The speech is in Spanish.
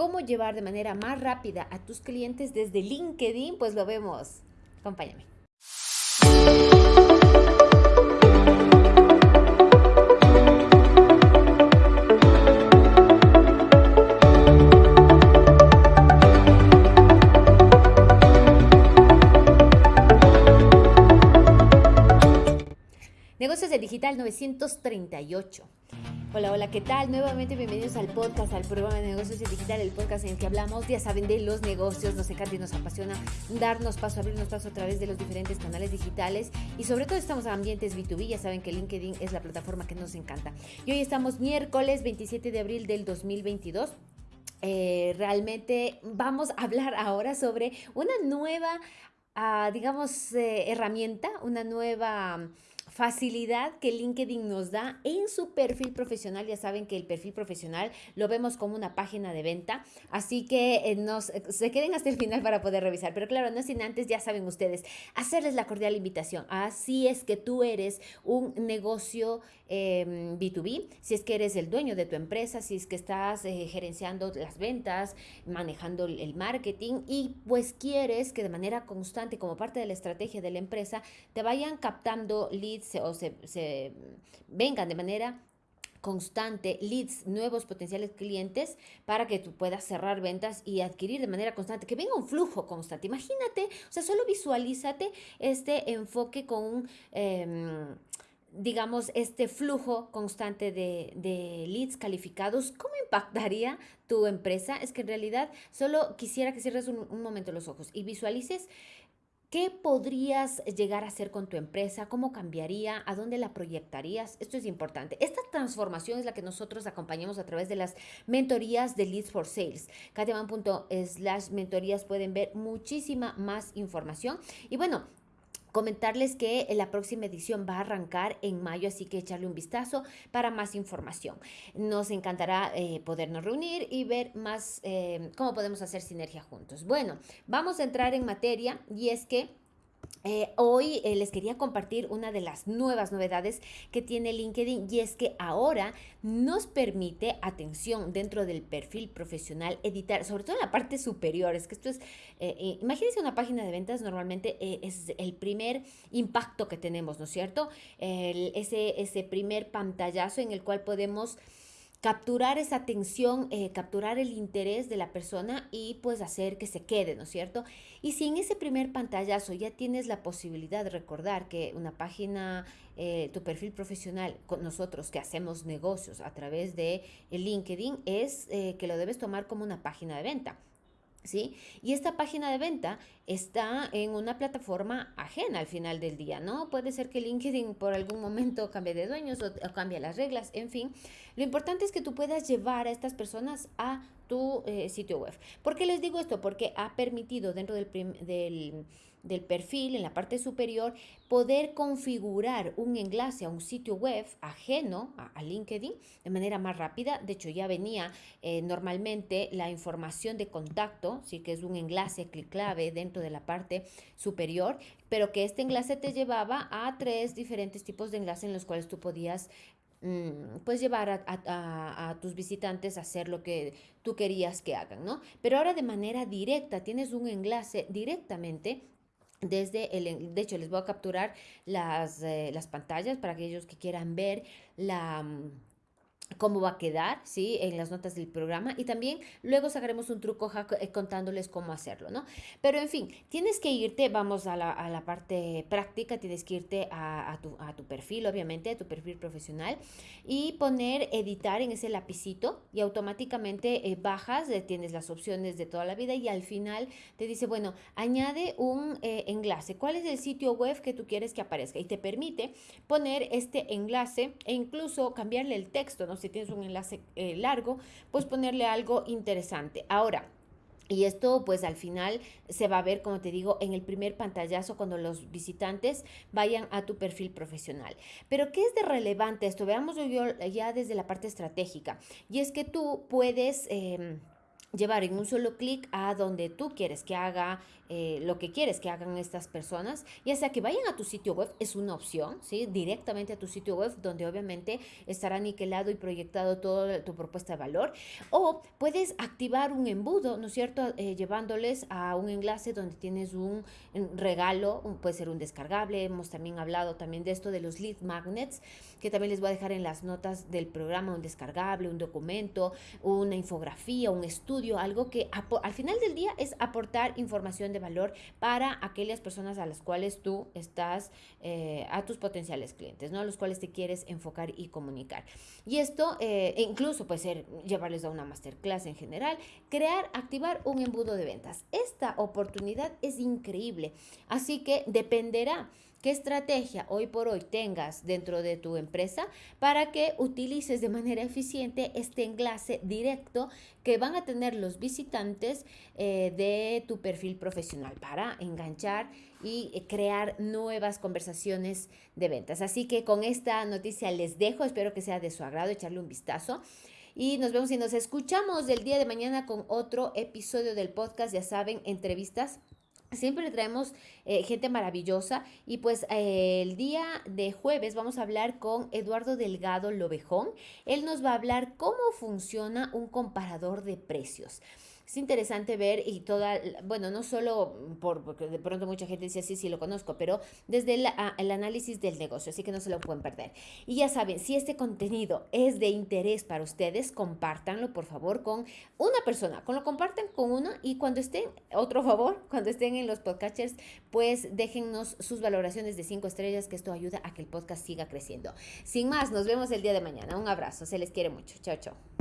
cómo llevar de manera más rápida a tus clientes desde LinkedIn, pues lo vemos. Acompáñame. Negocios de Digital 938. Hola, hola, ¿qué tal? Nuevamente bienvenidos al podcast, al programa de negocios de digital, el podcast en el que hablamos, ya saben, de los negocios, nos encanta y nos apasiona darnos paso, abrirnos paso a través de los diferentes canales digitales y sobre todo estamos en ambientes B2B, ya saben que LinkedIn es la plataforma que nos encanta. Y hoy estamos miércoles 27 de abril del 2022. Eh, realmente vamos a hablar ahora sobre una nueva, ah, digamos, eh, herramienta, una nueva facilidad que LinkedIn nos da en su perfil profesional. Ya saben que el perfil profesional lo vemos como una página de venta, así que eh, nos, eh, se queden hasta el final para poder revisar. Pero claro, no sin antes, ya saben ustedes, hacerles la cordial invitación. Así es que tú eres un negocio B2B, em, si es que eres el dueño de tu empresa, si es que estás eh, gerenciando las ventas, manejando el marketing y pues quieres que de manera constante como parte de la estrategia de la empresa te vayan captando leads o se, se vengan de manera constante leads, nuevos potenciales clientes para que tú puedas cerrar ventas y adquirir de manera constante, que venga un flujo constante. Imagínate, o sea, solo visualízate este enfoque con eh, digamos, este flujo constante de, de, leads calificados, ¿cómo impactaría tu empresa? Es que en realidad solo quisiera que cierres un, un, momento los ojos y visualices qué podrías llegar a hacer con tu empresa, cómo cambiaría, a dónde la proyectarías. Esto es importante. Esta transformación es la que nosotros acompañamos a través de las mentorías de Leads for Sales. slash mentorías pueden ver muchísima más información. Y bueno, Comentarles que la próxima edición va a arrancar en mayo, así que echarle un vistazo para más información. Nos encantará eh, podernos reunir y ver más eh, cómo podemos hacer sinergia juntos. Bueno, vamos a entrar en materia y es que eh, hoy eh, les quería compartir una de las nuevas novedades que tiene LinkedIn y es que ahora nos permite, atención, dentro del perfil profesional, editar, sobre todo en la parte superior. Es que esto es, eh, imagínense una página de ventas, normalmente es el primer impacto que tenemos, ¿no es cierto? ese, ese primer pantallazo en el cual podemos capturar esa atención, eh, capturar el interés de la persona y pues hacer que se quede, ¿no es cierto? Y si en ese primer pantallazo ya tienes la posibilidad de recordar que una página, eh, tu perfil profesional con nosotros que hacemos negocios a través de LinkedIn, es eh, que lo debes tomar como una página de venta. ¿Sí? Y esta página de venta está en una plataforma ajena al final del día, ¿no? Puede ser que LinkedIn por algún momento cambie de dueños o, cambie las reglas, en fin. Lo importante es que tú puedas llevar a estas personas a tu eh, sitio web. ¿Por qué les digo esto? Porque ha permitido dentro del, del del perfil en la parte superior poder configurar un enlace a un sitio web ajeno a, LinkedIn de manera más rápida. De hecho, ya venía eh, normalmente la información de contacto, sí que es un enlace clic clave dentro de la parte superior, pero que este enlace te llevaba a tres diferentes tipos de enlaces en los cuales tú podías mm, pues llevar a, a, tus visitantes a hacer lo que tú querías que hagan, ¿no? Pero ahora de manera directa tienes un enlace directamente desde el, de hecho les voy a capturar las, eh, las pantallas para aquellos que quieran ver la, mm, cómo va a quedar, ¿sí? En las notas del programa y también luego sacaremos un truco eh, contándoles cómo hacerlo, ¿no? Pero en fin, tienes que irte, vamos a la, parte práctica, tienes que irte a, a, tu, a, tu, perfil, obviamente, a tu perfil profesional y poner editar en ese lapicito y automáticamente eh, bajas, eh, tienes las opciones de toda la vida y al final te dice, bueno, añade un enlace, ¿cuál es el sitio web que tú quieres que aparezca? Y te permite poner este enlace e incluso cambiarle el texto, ¿no? Si tienes un enlace eh, largo, pues ponerle algo interesante. Ahora, y esto pues al final se va a ver, como te digo, en el primer pantallazo cuando los visitantes vayan a tu perfil profesional. Pero ¿qué es de relevante esto? Veamos yo ya desde la parte estratégica. Y es que tú puedes... Em, llevar en un solo clic a donde tú quieres que haga eh, lo que quieres que hagan estas personas, ya sea que vayan a tu sitio web, es una opción, ¿sí? Directamente a tu sitio web, donde obviamente estará niquelado y proyectado toda tu propuesta de valor, o puedes activar un embudo, ¿no es cierto? Eh, llevándoles a un enlace donde tienes un, regalo, puede ser un descargable, hemos también hablado también de esto de los lead magnets, que también les voy a dejar en las notas del programa, un descargable, un documento, una infografía, un estudio, algo que al final del día es aportar información de valor para aquellas personas a las cuales tú estás, eh, a tus potenciales clientes, ¿no? A los cuales te quieres enfocar y comunicar. Y esto eh, e incluso puede ser llevarles a una masterclass en general, crear, activar un embudo de ventas. Esta oportunidad es increíble, así que dependerá qué estrategia hoy por hoy tengas dentro de tu empresa para que utilices de manera eficiente este enlace directo que van a tener los visitantes eh, de tu perfil profesional para enganchar y eh, crear nuevas conversaciones de ventas. Así que con esta noticia les dejo, espero que sea de su agrado, echarle un vistazo. Y nos vemos y nos escuchamos el día de mañana con otro episodio del podcast, ya saben, entrevistas Siempre traemos eh, gente maravillosa y pues eh, el día de jueves vamos a hablar con Eduardo Delgado Lobejón. Él nos va a hablar cómo funciona un comparador de precios es interesante ver y toda, bueno, no solo por, porque de pronto mucha gente dice, sí, sí, lo conozco, pero desde el, el, análisis del negocio, así que no se lo pueden perder. Y ya saben, si este contenido es de interés para ustedes, compártanlo, por favor, con una persona, con lo comparten con una y cuando estén, otro favor, cuando estén en los podcasters, pues déjennos sus valoraciones de cinco estrellas, que esto ayuda a que el podcast siga creciendo. Sin más, nos vemos el día de mañana. Un abrazo, se les quiere mucho. Chao, chao.